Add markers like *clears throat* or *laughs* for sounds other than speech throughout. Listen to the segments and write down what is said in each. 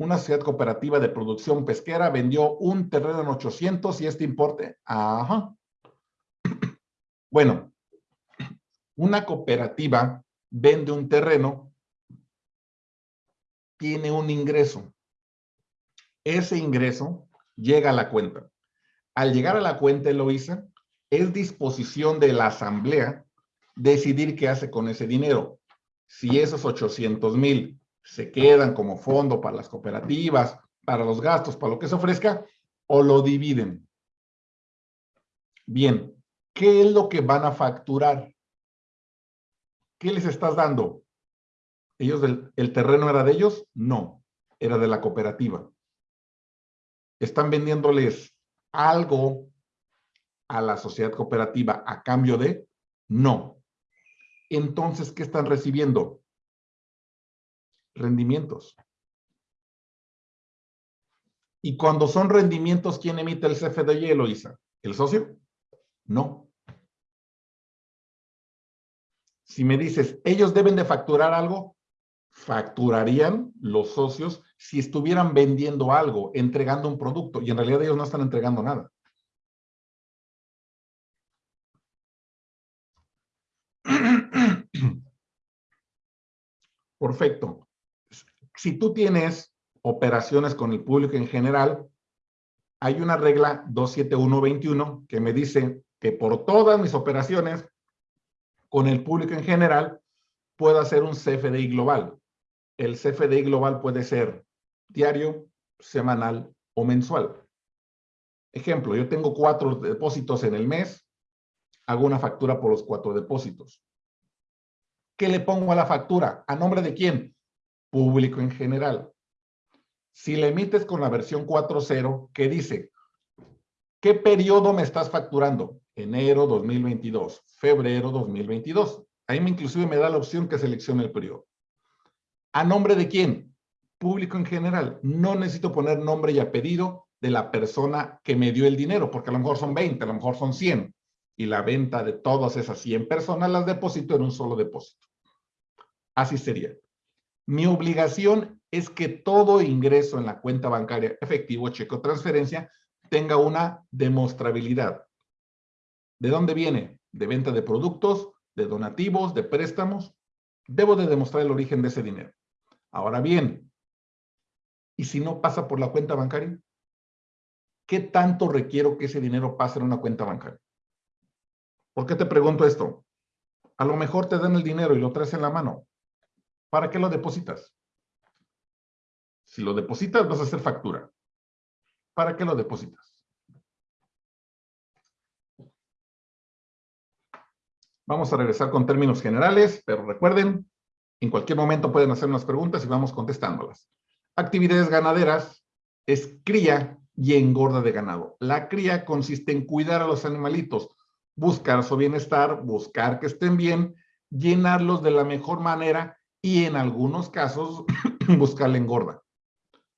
una sociedad cooperativa de producción pesquera vendió un terreno en 800 y este importe, ajá. Bueno, una cooperativa vende un terreno, tiene un ingreso. Ese ingreso llega a la cuenta. Al llegar a la cuenta, Eloisa, es disposición de la asamblea decidir qué hace con ese dinero. Si esos 800 mil se quedan como fondo para las cooperativas, para los gastos, para lo que se ofrezca, o lo dividen. Bien, ¿qué es lo que van a facturar? ¿Qué les estás dando? ¿Ellos el terreno era de ellos? No, era de la cooperativa. ¿Están vendiéndoles algo a la sociedad cooperativa a cambio de? No. Entonces, ¿qué están recibiendo? Rendimientos. Y cuando son rendimientos, ¿quién emite el CFDI, Eloisa? ¿El socio? No. Si me dices, ellos deben de facturar algo, facturarían los socios si estuvieran vendiendo algo, entregando un producto, y en realidad ellos no están entregando nada. *clears throat* Perfecto si tú tienes operaciones con el público en general, hay una regla 27121 que me dice que por todas mis operaciones con el público en general, puedo hacer un CFDI global. El CFDI global puede ser diario, semanal o mensual. Ejemplo, yo tengo cuatro depósitos en el mes, hago una factura por los cuatro depósitos. ¿Qué le pongo a la factura? ¿A nombre de quién? Público en general. Si le emites con la versión 4.0, ¿qué dice? ¿Qué periodo me estás facturando? Enero 2022, febrero 2022. Ahí me inclusive me da la opción que seleccione el periodo. ¿A nombre de quién? Público en general. No necesito poner nombre y apellido de la persona que me dio el dinero, porque a lo mejor son 20, a lo mejor son 100. Y la venta de todas esas 100 personas las deposito en un solo depósito. Así sería. Mi obligación es que todo ingreso en la cuenta bancaria efectivo, cheque o transferencia tenga una demostrabilidad. ¿De dónde viene? De venta de productos, de donativos, de préstamos. Debo de demostrar el origen de ese dinero. Ahora bien, ¿y si no pasa por la cuenta bancaria? ¿Qué tanto requiero que ese dinero pase en una cuenta bancaria? ¿Por qué te pregunto esto? A lo mejor te dan el dinero y lo traes en la mano. ¿Para qué lo depositas? Si lo depositas, vas a hacer factura. ¿Para qué lo depositas? Vamos a regresar con términos generales, pero recuerden, en cualquier momento pueden hacer unas preguntas y vamos contestándolas. Actividades ganaderas es cría y engorda de ganado. La cría consiste en cuidar a los animalitos, buscar su bienestar, buscar que estén bien, llenarlos de la mejor manera y en algunos casos *clears throat* buscar la engorda.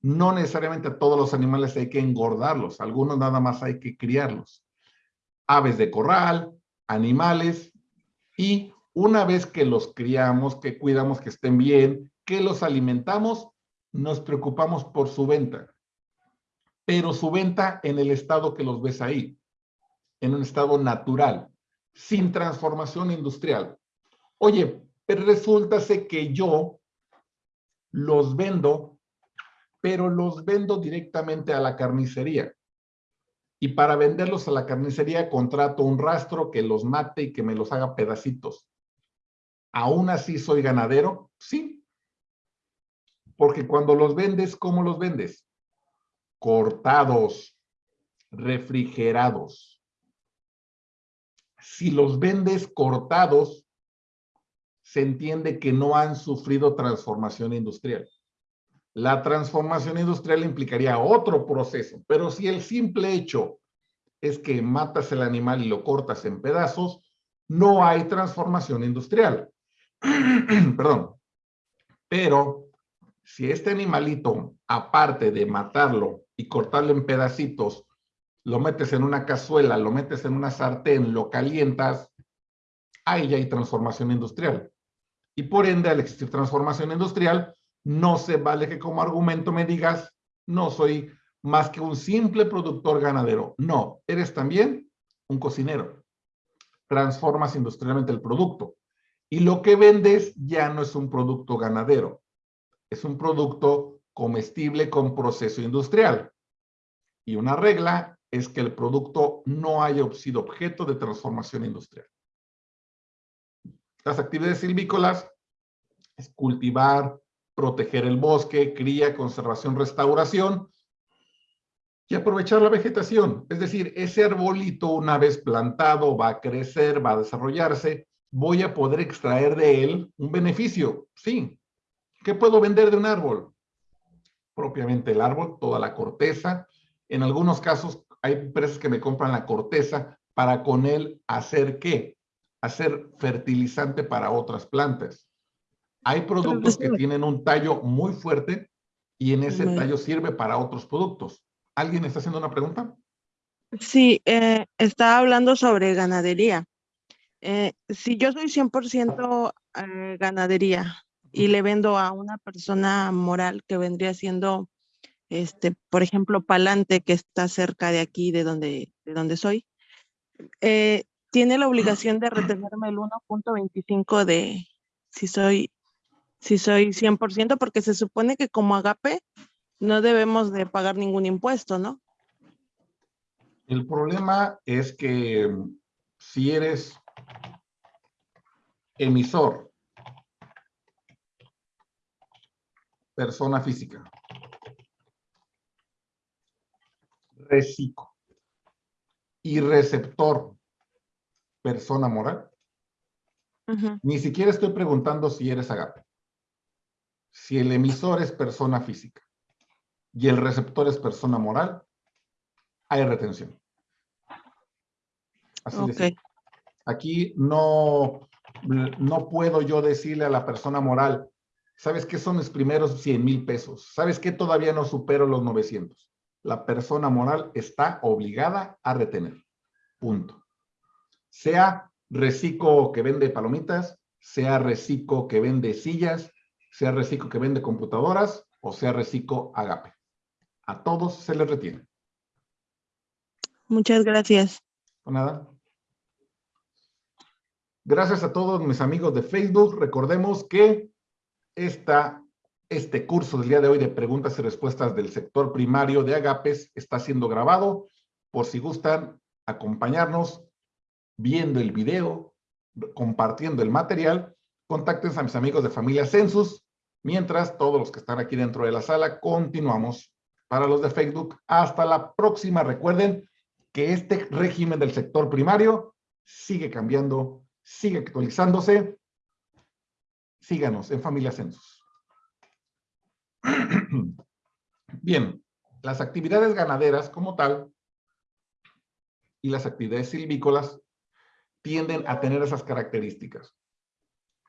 No necesariamente a todos los animales hay que engordarlos, algunos nada más hay que criarlos. Aves de corral, animales y una vez que los criamos, que cuidamos que estén bien, que los alimentamos, nos preocupamos por su venta. Pero su venta en el estado que los ves ahí, en un estado natural, sin transformación industrial. Oye, pero resulta que yo los vendo, pero los vendo directamente a la carnicería. Y para venderlos a la carnicería contrato un rastro que los mate y que me los haga pedacitos. ¿Aún así soy ganadero? Sí. Porque cuando los vendes, ¿cómo los vendes? Cortados, refrigerados. Si los vendes cortados, se entiende que no han sufrido transformación industrial. La transformación industrial implicaría otro proceso, pero si el simple hecho es que matas el animal y lo cortas en pedazos, no hay transformación industrial. *clears throat* Perdón. Pero si este animalito, aparte de matarlo y cortarlo en pedacitos, lo metes en una cazuela, lo metes en una sartén, lo calientas, ahí ya hay transformación industrial y por ende, al existir transformación industrial, no se vale que como argumento me digas, no soy más que un simple productor ganadero. No, eres también un cocinero. Transformas industrialmente el producto. Y lo que vendes ya no es un producto ganadero. Es un producto comestible con proceso industrial. Y una regla es que el producto no haya sido objeto de transformación industrial. Las actividades silvícolas es cultivar, proteger el bosque, cría, conservación, restauración y aprovechar la vegetación. Es decir, ese arbolito una vez plantado va a crecer, va a desarrollarse, voy a poder extraer de él un beneficio. Sí. ¿Qué puedo vender de un árbol? Propiamente el árbol, toda la corteza. En algunos casos hay empresas que me compran la corteza para con él hacer qué? Hacer fertilizante para otras plantas. Hay productos que tienen un tallo muy fuerte y en ese tallo sirve para otros productos. ¿Alguien está haciendo una pregunta? Sí, eh, estaba hablando sobre ganadería. Eh, si yo soy 100% eh, ganadería y le vendo a una persona moral que vendría siendo, este, por ejemplo, Palante, que está cerca de aquí, de donde, de donde soy, eh, tiene la obligación de *clears throat* retenerme el 1.25 de si soy si soy 100%, porque se supone que como agape no debemos de pagar ningún impuesto, ¿no? El problema es que mm, si eres emisor, persona física, reciclo y receptor, persona moral, ni siquiera estoy preguntando si eres agape si el emisor es persona física y el receptor es persona moral, hay retención. Así de Aquí no, no puedo yo decirle a la persona moral, ¿sabes qué son mis primeros 100 mil pesos? ¿Sabes qué todavía no supero los 900? La persona moral está obligada a retener. Punto. Sea reciclo que vende palomitas, sea reciclo que vende sillas, sea Reciclo que vende computadoras o sea Reciclo Agape. A todos se les retiene. Muchas gracias. nada. Gracias a todos mis amigos de Facebook. Recordemos que esta, este curso del día de hoy de preguntas y respuestas del sector primario de Agapes está siendo grabado. Por si gustan acompañarnos viendo el video, compartiendo el material, contáctense a mis amigos de familia Census Mientras, todos los que están aquí dentro de la sala, continuamos para los de Facebook. Hasta la próxima. Recuerden que este régimen del sector primario sigue cambiando, sigue actualizándose. Síganos en Familia Census. *clears throat* Bien, las actividades ganaderas como tal y las actividades silvícolas tienden a tener esas características.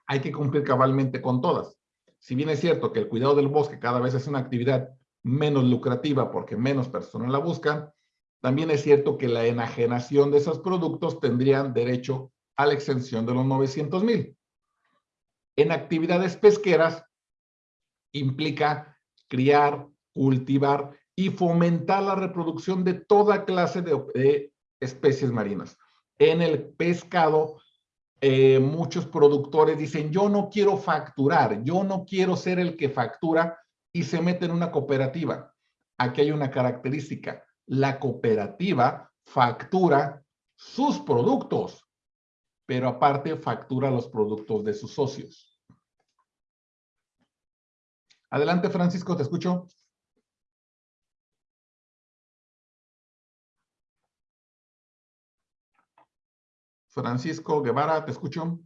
Hay que cumplir cabalmente con todas si bien es cierto que el cuidado del bosque cada vez es una actividad menos lucrativa porque menos personas la buscan, también es cierto que la enajenación de esos productos tendrían derecho a la exención de los 900 mil. En actividades pesqueras implica criar, cultivar y fomentar la reproducción de toda clase de, de especies marinas. En el pescado eh, muchos productores dicen, yo no quiero facturar, yo no quiero ser el que factura y se mete en una cooperativa. Aquí hay una característica, la cooperativa factura sus productos, pero aparte factura los productos de sus socios. Adelante, Francisco, te escucho. Francisco Guevara, te escucho.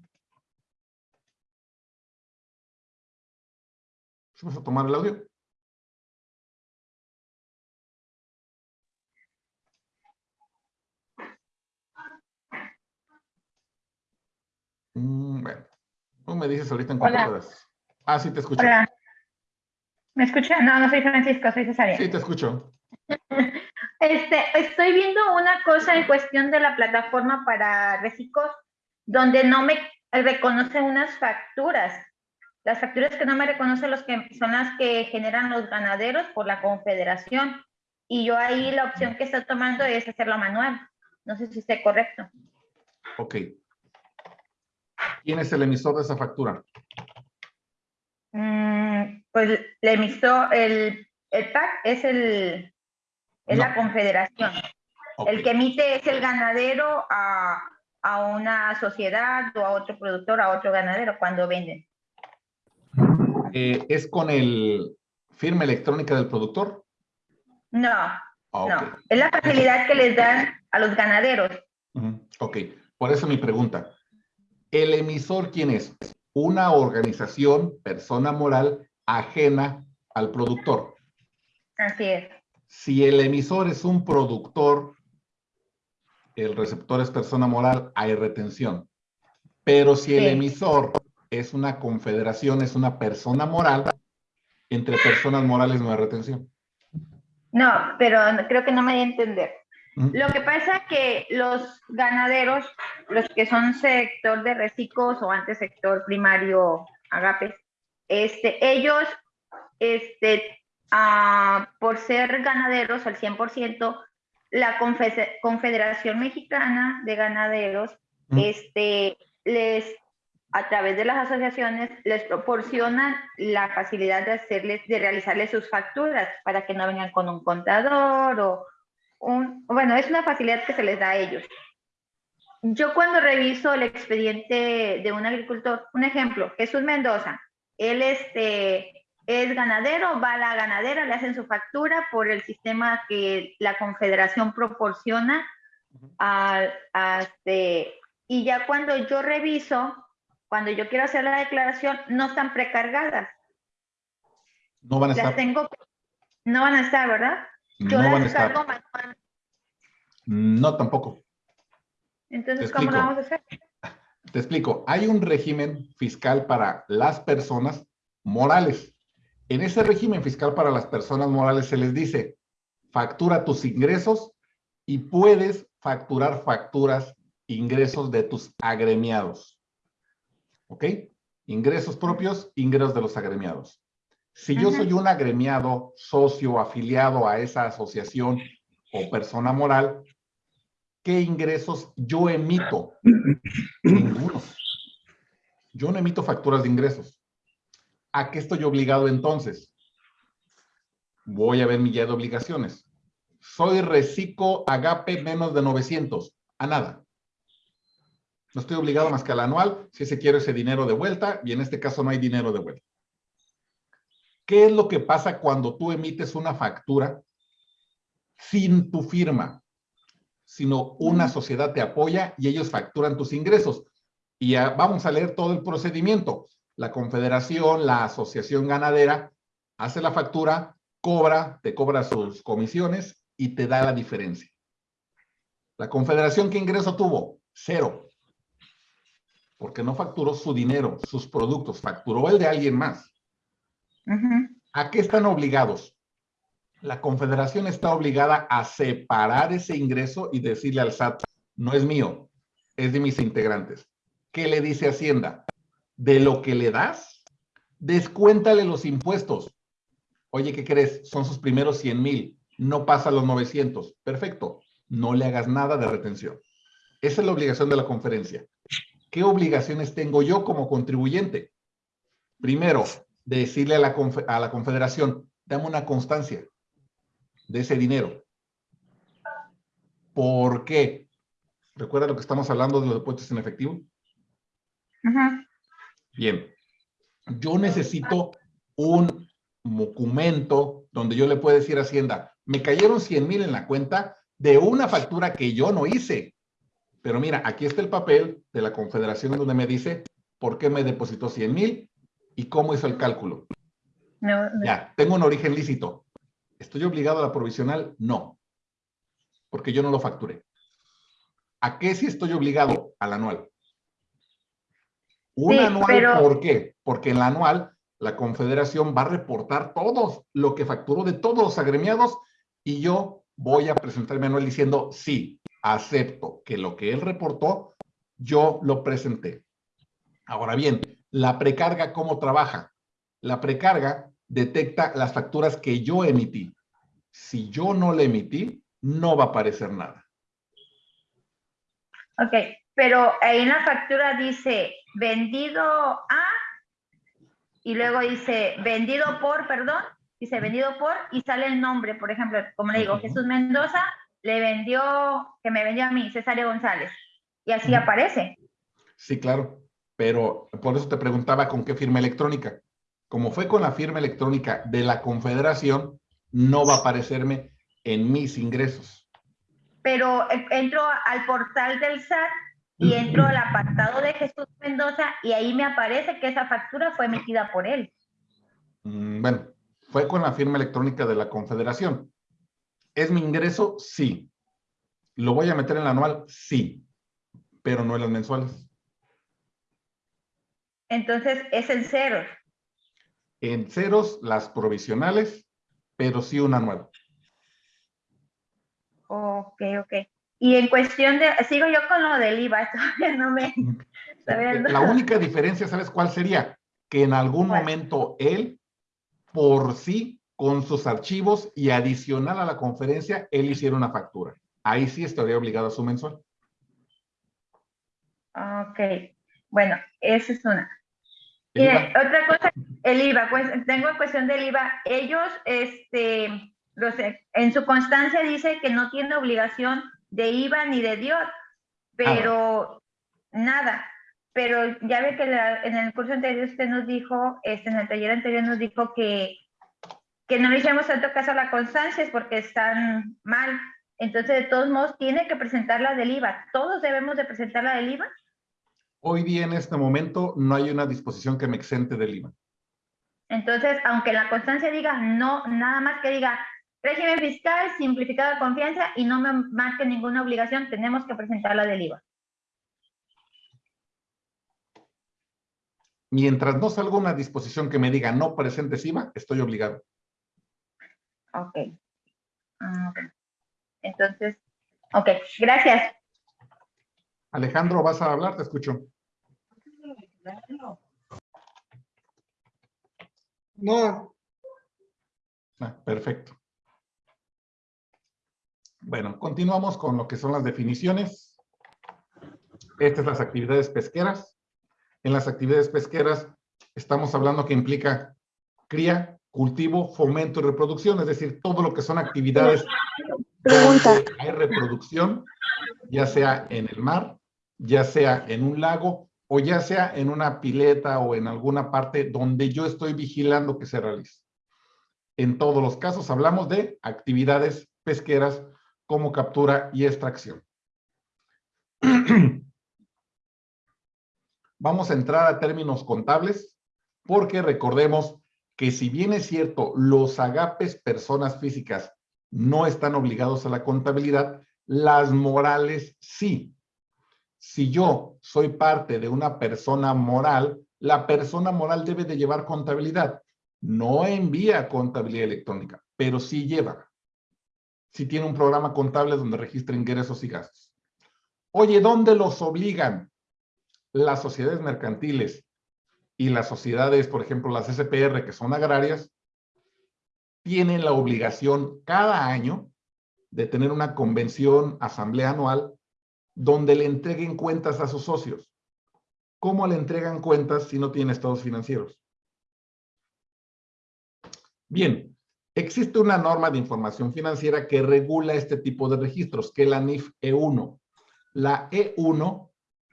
Vamos a tomar el audio. Mm, bueno, tú me dices ahorita en cuanto puedas. Ah, sí, te escucho. Hola. ¿Me escucha? No, no soy Francisco, soy Cesaria. Sí, te escucho. Este, estoy viendo una cosa en cuestión de la plataforma para reciclos, donde no me reconoce unas facturas. Las facturas que no me reconocen los que son las que generan los ganaderos por la confederación. Y yo ahí la opción que está tomando es hacerlo manual. No sé si esté correcto. Ok. ¿Quién es el emisor de esa factura? Mm, pues el emisor, el, el PAC es el es No. la confederación. El que emite es el ganadero a, a una sociedad o a otro productor, a otro ganadero cuando venden. Eh, ¿Es con el firma electrónica del productor? No, Ah, no. Es la facilidad que les dan a los ganaderos. Ok, por eso mi pregunta. ¿El emisor quién es? Una organización, persona moral, ajena al productor. Así es. Si el emisor es un productor, el receptor es persona moral, hay retención. Pero si el Sí. emisor es una confederación, es una persona moral, entre personas morales no hay retención. No, pero creo que no me di a entender. Lo que pasa es que los ganaderos, los que son sector de reciclos o antes sector primario agapes, este, ellos, este, ah, por ser ganaderos al 100%, la Confe- Confederación Mexicana de Ganaderos, Mm. este, les, a través de las asociaciones, les proporcionan la facilidad de hacerles, de realizarles sus facturas para que no vengan con un contador o un, bueno, es una facilidad que se les da a ellos. Yo cuando reviso el expediente de un agricultor, un ejemplo, Jesús Mendoza, él este, es ganadero, va a la ganadera, le hacen su factura por el sistema que la confederación proporciona a, a este, y ya cuando yo reviso, cuando yo quiero hacer la declaración, no están precargadas, No van a las estar, tengo, no van a estar, ¿verdad? Yo no van a las estar. cargo manual. No, tampoco. Entonces, ¿cómo lo vamos a hacer? Te explico. Hay un régimen fiscal para las personas morales. En ese régimen fiscal para las personas morales se les dice, factura tus ingresos y puedes facturar facturas, ingresos de tus agremiados. ¿Ok? Ingresos propios, ingresos de los agremiados. Si yo soy un agremiado, socio, afiliado a esa asociación o persona moral, ¿qué ingresos yo emito? *clears throat* Ninguno. Yo no emito facturas de ingresos. ¿A qué estoy obligado entonces? Voy a ver mi guía de obligaciones. Soy reciclo agape menos de 900. A nada. No estoy obligado más que al anual, si ese quiero ese dinero de vuelta, y en este caso no hay dinero de vuelta. ¿Qué es lo que pasa cuando tú emites una factura sin tu firma? Sino una sociedad te apoya y ellos facturan tus ingresos. Y ah, vamos a leer todo el procedimiento. La confederación, la asociación ganadera, hace la factura, cobra, te cobra sus comisiones y te da la diferencia. La confederación, ¿qué ingreso tuvo? Cero. Porque no facturó su dinero, sus productos, facturó el de alguien más. ¿A qué están obligados? La confederación está obligada a separar ese ingreso y decirle al SAT, no es mío, es de mis integrantes. ¿Qué le dice Hacienda? De lo que le das, descuéntale los impuestos. Oye, ¿qué crees? Son sus primeros 100 mil, no pasa los 900. Perfecto, no le hagas nada de retención. Esa es la obligación de la conferencia. ¿Qué obligaciones tengo yo como contribuyente? Primero, decirle a la, a la confederación, dame una constancia de ese dinero. ¿Por qué? ¿Recuerda lo que estamos hablando de los depósitos en efectivo? Ujú. Bien. Yo necesito un documento donde yo le pueda decir a Hacienda, me cayeron 100 mil en la cuenta de una factura que yo no hice. Pero mira, aquí está el papel de la confederación donde me dice por qué me depositó 100 mil y cómo hizo el cálculo. No, no. Ya, tengo un origen lícito. ¿Estoy obligado a la provisional? No, porque yo no lo facturé. ¿A qué sí estoy obligado? Al anual. Un Sí, anual, pero- ¿por qué? Porque en la anual la confederación va a reportar todo lo que facturó de todos los agremiados y yo voy a presentar mi anual diciendo, sí, acepto que lo que él reportó, yo lo presenté. Ahora bien, La precarga, ¿cómo trabaja? La precarga detecta las facturas que yo emití. Si yo no le emití, no va a aparecer nada. Ok, pero en la factura dice vendido a y luego dice vendido por, perdón, dice vendido por y sale el nombre, por ejemplo, como le digo, Jesús Mendoza le vendió, que me vendió a mí, Cesario González, y así aparece. Sí, claro, pero por eso te preguntaba con qué firma electrónica. Como fue con la firma electrónica de la Confederación, no va a aparecerme en mis ingresos. Pero eh, entro al portal del SAT y entro al apartado de Jesús Mendoza y ahí me aparece que esa factura fue emitida por él. Mm, bueno, fue con la firma electrónica de la Confederación. ¿Es mi ingreso? Sí. ¿Lo voy a meter en el anual? Sí. Pero no en las mensuales. Entonces, es en ceros. En ceros las provisionales, pero sí un anual. Ok, ok. Y en cuestión de, sigo yo con lo del IVA, *laughs* todavía no me... La única diferencia, ¿sabes cuál sería? Que en algún momento él, por sí, con sus archivos y adicional a la conferencia, él hiciera una factura. Ahí sí estaría obligado a su mensual. Ok, bueno, esa es una. Y otra cosa, el IVA, pues tengo cuestión del IVA. Ellos, este, los, en su constancia dice que no tiene obligación de IVA ni de DIOT, pero nada. Pero ya ve que en el curso anterior usted nos dijo, este, en el taller anterior nos dijo que, que no le hicimos tanto caso a la constancia es porque están mal. Entonces, de todos modos, tiene que presentar la del IVA. ¿Todos debemos de presentar la del IVA? Hoy día, en este momento, no hay una disposición que me exente del IVA. Entonces, aunque la constancia diga no, nada más que diga Régimen fiscal, simplificado de confianza y no me marque ninguna obligación, tenemos que presentar la del IVA. Mientras no salga una disposición que me diga no presentes IVA, estoy obligado. Ok. Ah, Entonces, ok, gracias. Alejandro, ¿vas a hablar? Te escucho. No. Ah, perfecto. Bueno, continuamos con lo que son las definiciones. Estas son las actividades pesqueras. En las actividades pesqueras estamos hablando que implica cría, cultivo, fomento y reproducción, es decir, todo lo que son actividades Pregunta. donde hay reproducción, ya sea en el mar, ya sea en un lago o ya sea en una pileta o en alguna parte donde yo estoy vigilando que se realice. En todos los casos hablamos de actividades pesqueras como captura y extracción. *clears throat* Vamos a entrar a términos contables porque recordemos que si bien es cierto, los agapes personas físicas no están obligados a la contabilidad, las morales sí. Si yo soy parte de una persona moral, la persona moral debe de llevar contabilidad. No envía contabilidad electrónica, pero sí lleva si tiene un programa contable donde registra ingresos y gastos. Oye, ¿dónde los obligan? Las sociedades mercantiles y las sociedades, por ejemplo, las SPR, que son agrarias, tienen la obligación cada año de tener una convención, asamblea anual, donde le entreguen cuentas a sus socios. ¿Cómo le entregan cuentas si no tiene estados financieros? Bien, Existe una norma de información financiera que regula este tipo de registros, que es la NIF E1. La E1,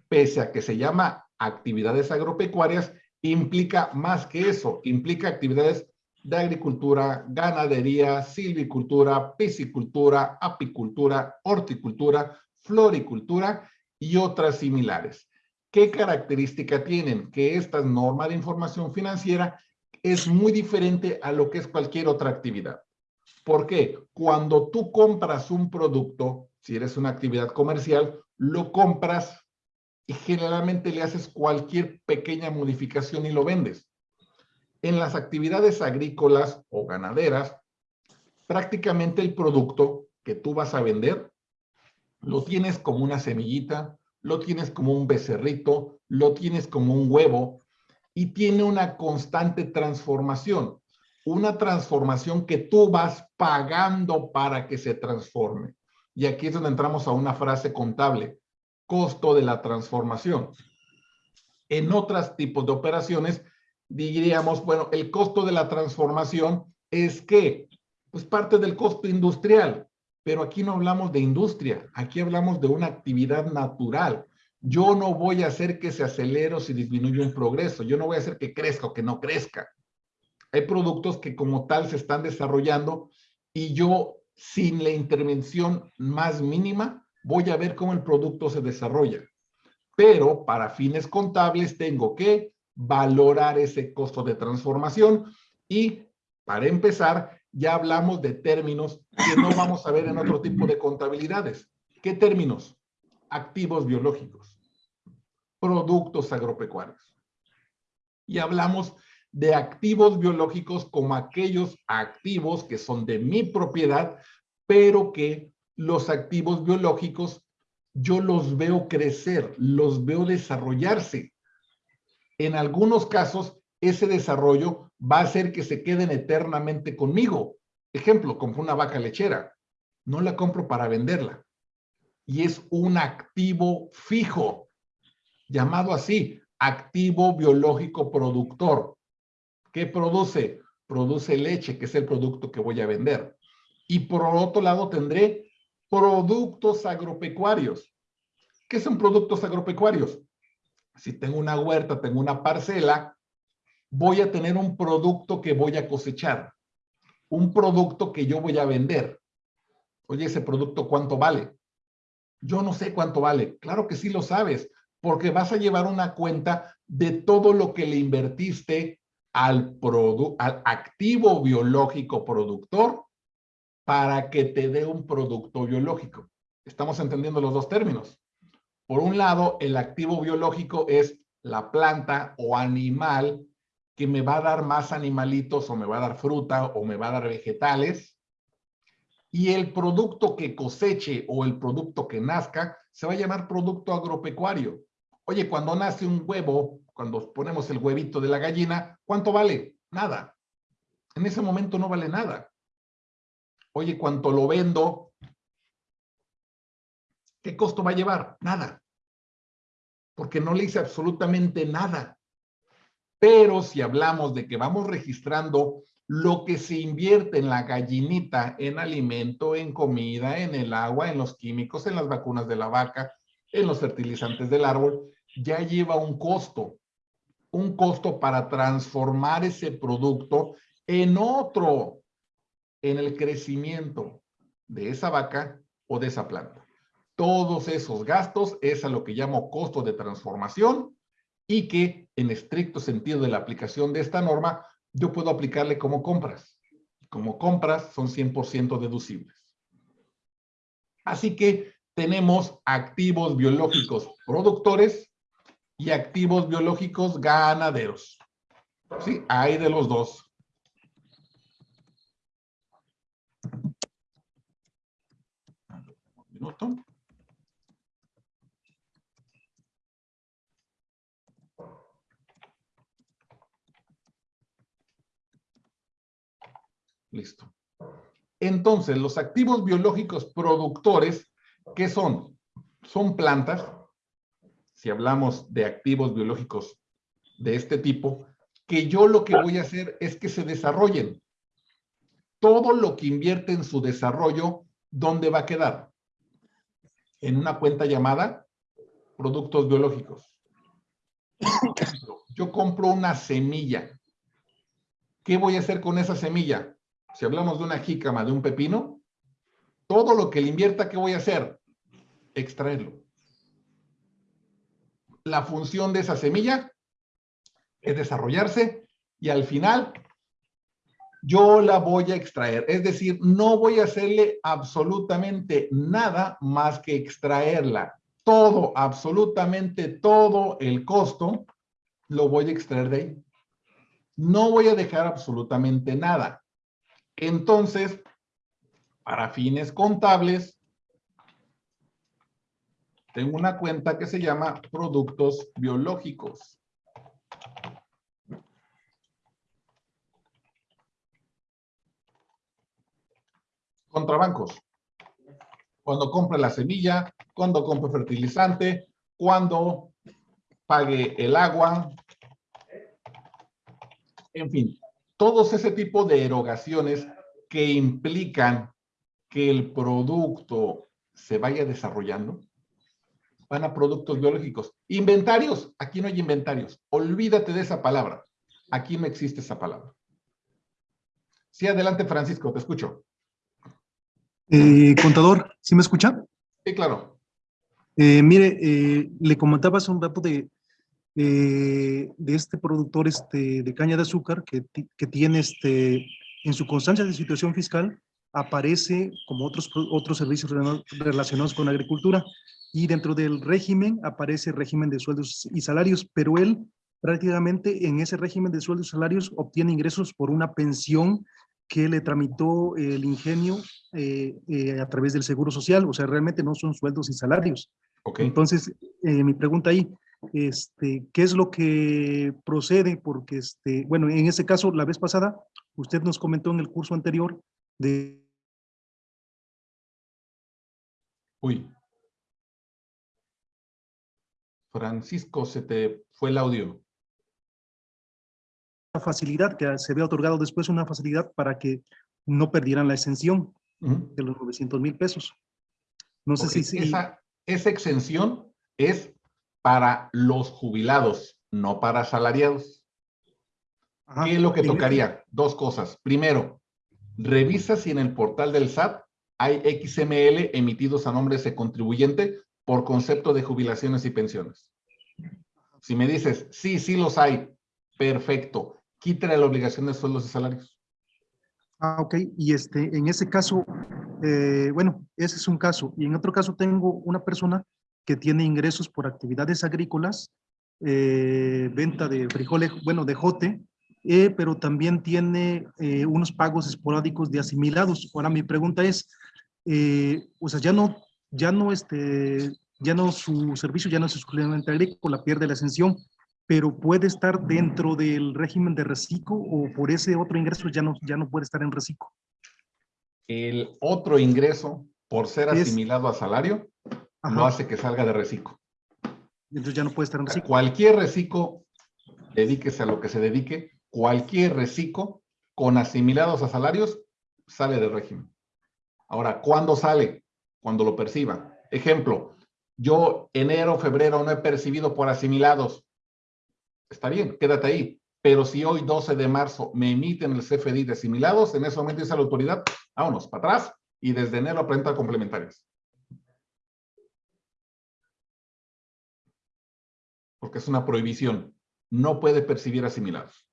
pese a que se llama actividades agropecuarias, implica más que eso, implica actividades de agricultura, ganadería, silvicultura, piscicultura, apicultura, horticultura, floricultura y otras similares. ¿Qué característica tienen? Que esta norma de información financiera es muy diferente a lo que es cualquier otra actividad. ¿Por qué? Cuando tú compras un producto, si eres una actividad comercial, lo compras y generalmente le haces cualquier pequeña modificación y lo vendes. En las actividades agrícolas o ganaderas, prácticamente el producto que tú vas a vender, lo tienes como una semillita, lo tienes como un becerrito, lo tienes como un huevo, y tiene una constante transformación. Una transformación que tú vas pagando para que se transforme. Y aquí es donde entramos a una frase contable. Costo de la transformación. En otros tipos de operaciones diríamos, bueno, el costo de la transformación es que, pues parte del costo industrial, pero aquí no hablamos de industria, aquí hablamos de una actividad natural. Yo no voy a hacer que se acelere o se disminuya un progreso, yo no voy a hacer que crezca o que no crezca. Hay productos que como tal se están desarrollando y yo sin la intervención más mínima voy a ver cómo el producto se desarrolla. Pero para fines contables tengo que valorar ese costo de transformación y para empezar ya hablamos de términos que no vamos a ver en otro tipo de contabilidades. ¿Qué términos? Activos biológicos, productos agropecuarios. Y hablamos de activos biológicos como aquellos activos que son de mi propiedad, pero que los activos biológicos yo los veo crecer, los veo desarrollarse. En algunos casos, ese desarrollo va a hacer que se queden eternamente conmigo. Ejemplo, compro una vaca lechera. No la compro para venderla. Y es un activo fijo, llamado así, activo biológico productor. ¿Qué produce? Produce leche, que es el producto que voy a vender. Y por otro lado tendré productos agropecuarios. ¿Qué son productos agropecuarios? Si tengo una huerta, tengo una parcela, voy a tener un producto que voy a cosechar, un producto que yo voy a vender. Oye, ese producto, ¿cuánto vale? Yo no sé cuánto vale. Claro que sí lo sabes, porque vas a llevar una cuenta de todo lo que le invertiste al, al activo biológico productor para que te dé un producto biológico. Estamos entendiendo los dos términos. Por un lado, el activo biológico es la planta o animal que me va a dar más animalitos o me va a dar fruta o me va a dar vegetales. Y el producto que coseche o el producto que nazca se va a llamar producto agropecuario. Oye, cuando nace un huevo, cuando ponemos el huevito de la gallina, ¿cuánto vale? Nada. En ese momento no vale nada. Oye, ¿cuánto lo vendo? ¿Qué costo va a llevar? Nada. Porque no le hice absolutamente nada. Pero si hablamos de que vamos registrando lo que se invierte en la gallinita, en alimento, en comida, en el agua, en los químicos, en las vacunas de la vaca, en los fertilizantes del árbol, ya lleva un costo. Un costo para transformar ese producto en otro, en el crecimiento de esa vaca o de esa planta. Todos esos gastos es a lo que llamo costo de transformación y que en estricto sentido de la aplicación de esta norma, yo puedo aplicarle como compras. Como compras son 100% deducibles. Así que tenemos activos biológicos productores y activos biológicos ganaderos. Sí, hay de los dos. Un minuto. Listo. Entonces, los activos biológicos productores, ¿qué son? Son plantas, si hablamos de activos biológicos de este tipo, que yo lo que voy a hacer es que se desarrollen. Todo lo que invierte en su desarrollo, ¿dónde va a quedar? En una cuenta llamada productos biológicos. Yo compro una semilla. ¿Qué voy a hacer con esa semilla? si hablamos de una jícama, de un pepino, todo lo que le invierta, ¿qué voy a hacer? Extraerlo. La función de esa semilla es desarrollarse y al final yo la voy a extraer. Es decir, no voy a hacerle absolutamente nada más que extraerla. Todo, absolutamente todo el costo lo voy a extraer de ahí. No voy a dejar absolutamente nada. Entonces, para fines contables, tengo una cuenta que se llama productos biológicos. Contrabancos. Cuando compre la semilla, cuando compre fertilizante, cuando pague el agua. En fin, todos ese tipo de erogaciones que implican que el producto se vaya desarrollando van a productos biológicos. Inventarios, aquí no hay inventarios. Olvídate de esa palabra. Aquí no existe esa palabra. Sí, adelante Francisco, te escucho. Eh, contador, ¿sí me escucha? Sí, claro. Eh, mire, eh, le comentaba hace un rato de, de este productor este, de caña de azúcar que, que tiene este, en su constancia de situación fiscal, aparece como otros, otros servicios rela- relacionados con agricultura y dentro del régimen aparece régimen de sueldos y salarios, pero él prácticamente en ese régimen de sueldos y salarios obtiene ingresos por una pensión que le tramitó el ingenio eh, eh, a través del Seguro Social, o sea, realmente no son sueldos y salarios. Entonces, eh, mi pregunta ahí, este, ¿qué es lo que procede? Porque, este, bueno, en ese caso, la vez pasada, usted nos comentó en el curso anterior de Uy. Francisco, se te fue el audio. la facilidad que se había otorgado después, una facilidad para que no perdieran la exención de los 900 mil pesos. No sé si, Esa, esa exención es para los jubilados, no para asalariados. ajá, ¿Qué es lo que tocaría? Dos cosas. Primero, revisa si en el portal del SAT hay XML emitidos a nombre de ese contribuyente por concepto de jubilaciones y pensiones. Si me dices, sí, sí los hay, perfecto. Quítale la obligación de sueldos y salarios. Ah, ok. Y este, en ese caso, eh, bueno, ese es un caso. Y en otro caso tengo una persona que tiene ingresos por actividades agrícolas, eh, venta de frijoles, bueno, de jote, eh, pero también tiene unos pagos esporádicos de asimilados. Ahora mi pregunta es, o sea, ya no, ya no, este, ya no su servicio, ya no es exclusivamente agrícola, pierde la exención, pero puede estar dentro del régimen de reciclo o por ese otro ingreso ya no, ya no puede estar en reciclo. El otro ingreso, por ser Es- asimilado a salario, lo Ajá, hace que salga de reciclo. entonces ya no puede estar en reciclo. Cualquier reciclo, dedíquese a lo que se dedique, cualquier reciclo con asimilados a salarios sale del régimen. Ahora, ¿cuándo sale? Cuando lo perciba. Ejemplo, yo enero, febrero no he percibido por asimilados. Está bien, quédate ahí. Pero si hoy 12 de marzo me emiten el CFDI de asimilados, en ese momento dice la autoridad, vámonos para atrás y desde enero aprenda complementarias. Porque es una prohibición. No puede percibir asimilados.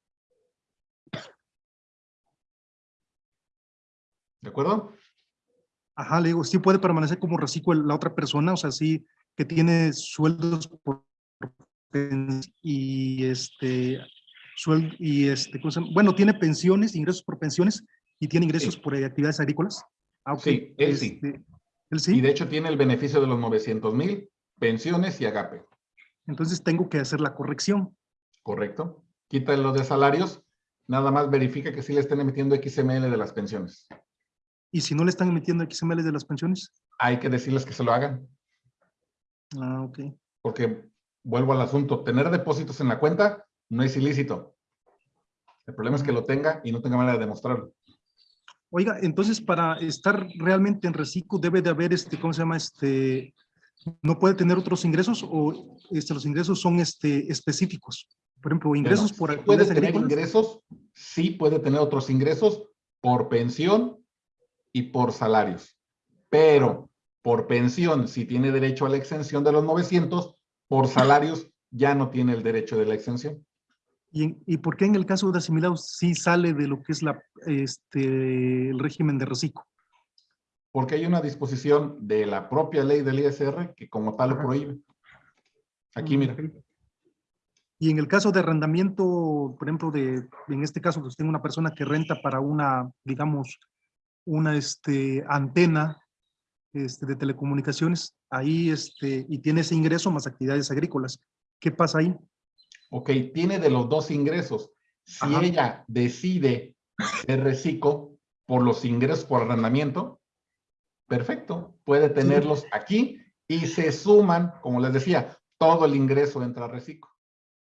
¿De acuerdo? Ajá, le digo, sí puede permanecer como reciclo la otra persona, o sea, sí que tiene sueldos por y este suel- y este bueno, tiene pensiones, ingresos por pensiones y tiene ingresos Sí. por eh, actividades agrícolas. Ah, ok, Sí, él sí. este, Él Y sí, de hecho tiene el beneficio de los 900 mil pensiones y agape. entonces tengo que hacer la corrección. ¿Correcto? Quítale lo de salarios. Nada más verifica que sí le estén emitiendo XML de las pensiones. Y si no le están emitiendo XML de las pensiones, Hay que decirles que se lo hagan. ah, ok. Porque vuelvo al asunto. Tener depósitos en la cuenta no es ilícito. El problema es que lo tenga y no tenga manera de demostrarlo. Oiga, entonces para estar realmente en reciclo debe de haber este, ¿cómo se llama? Este, ¿no puede tener otros ingresos o este, los ingresos son este, específicos? Por ejemplo, ingresos Bueno, por puede tener agrícolas. ingresos, sí puede tener otros ingresos por pensión y por salarios. Pero por pensión, si tiene derecho a la exención de los 900, por salarios ya no tiene el derecho de la exención. ¿Y, ¿Y por qué en el caso de asimilados sí sale de lo que es la, este, el régimen de reciclo? Porque hay una disposición de la propia ley del ISR que como tal lo prohíbe. Aquí, mira. Ok. Y en el caso de arrendamiento, por ejemplo, de, en este caso, pues tengo una persona que renta para una, digamos, una este, antena este, de telecomunicaciones, ahí, este, y tiene ese ingreso más actividades agrícolas. ¿Qué pasa ahí? Ok, tiene de los dos ingresos. Si Ajá. ella decide ser reciclo por los ingresos por arrendamiento, perfecto, puede tenerlos aquí y se suman, como les decía, todo el ingreso entra a reciclo.